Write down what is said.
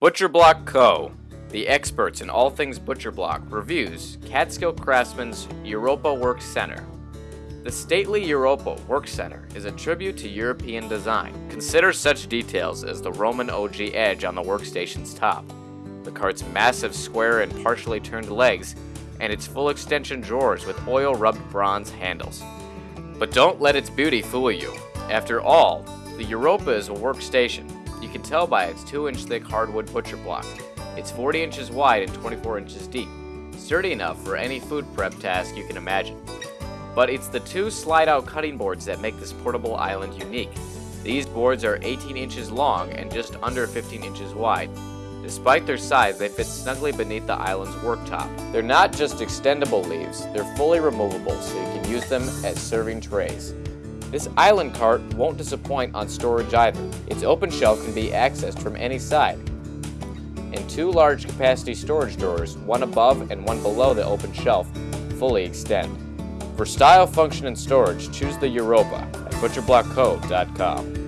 Butcher Block Co., the experts in all things butcher block, reviews Catskill Craftsmen's Europa Work Center. The stately Europa Work Center is a tribute to European design. Consider such details as the Roman ogee edge on the workstation's top, the cart's massive square and partially turned legs, and its full extension drawers with oil rubbed bronze handles. But don't let its beauty fool you. After all, the Europa is a workstation. You can tell by its 2 inch thick hardwood butcher block. It's 40 inches wide and 24 inches deep, sturdy enough for any food prep task you can imagine. But it's the two slide out cutting boards that make this portable island unique. These boards are 18 inches long and just under 15 inches wide. Despite their size, they fit snugly beneath the island's worktop. They're not just extendable leaves, they're fully removable so you can use them as serving trays. This island cart won't disappoint on storage either. Its open shelf can be accessed from any side. And two large capacity storage drawers, one above and one below the open shelf, fully extend. For style, function, and storage, choose the Europa at butcherblockco.com.